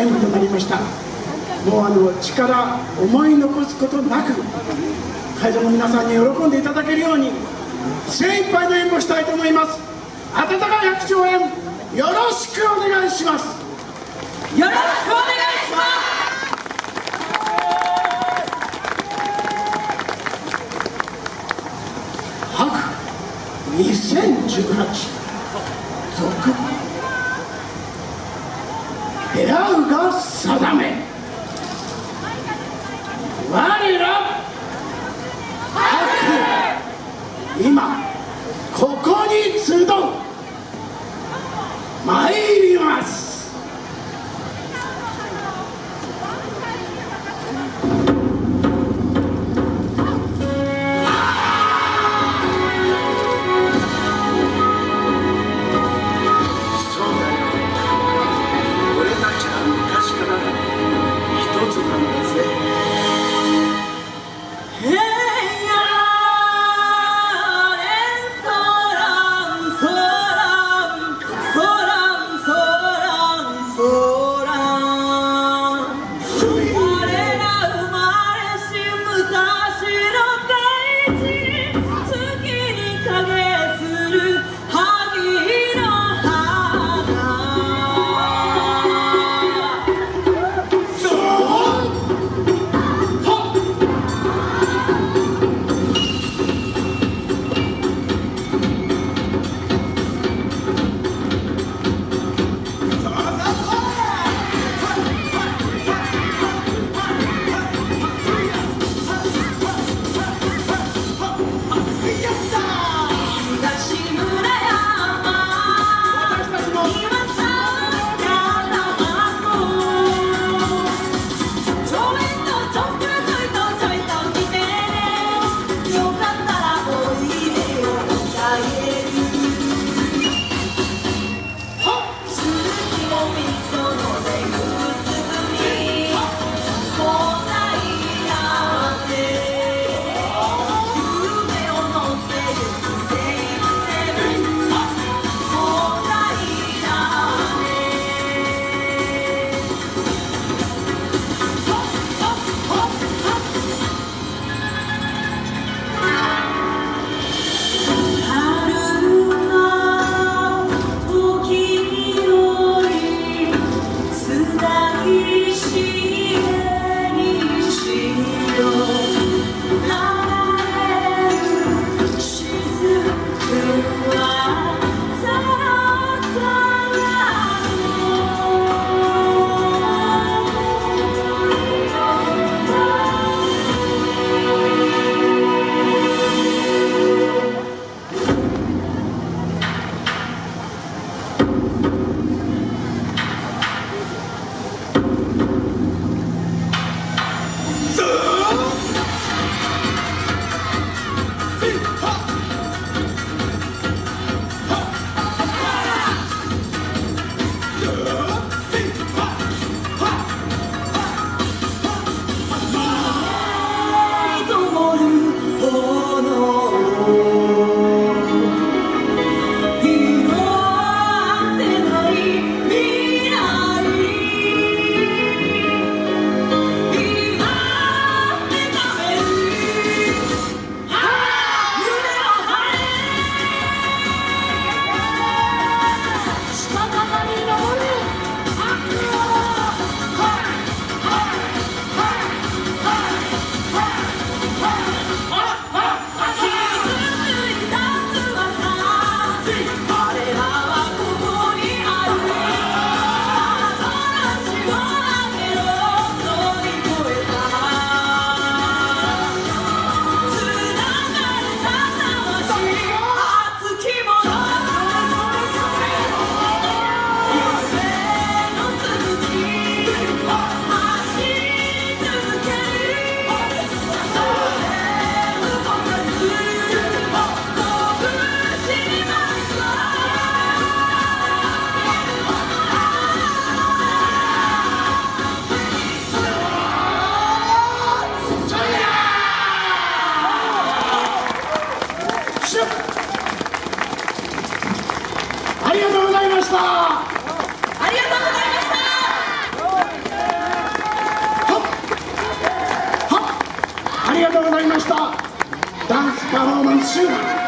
演舞となりました。もうあの力思い残すことなく会場の皆さんに喜んでいただけるように精一杯の演舞をしたいと思います。温かい拍手応援よろしくお願いします。よろしくお願いします。白2018出会うが定め。我ら悪今ここに集う。した。ありがとうございました。ありがとうございました。ダンスパフォーマンス集団。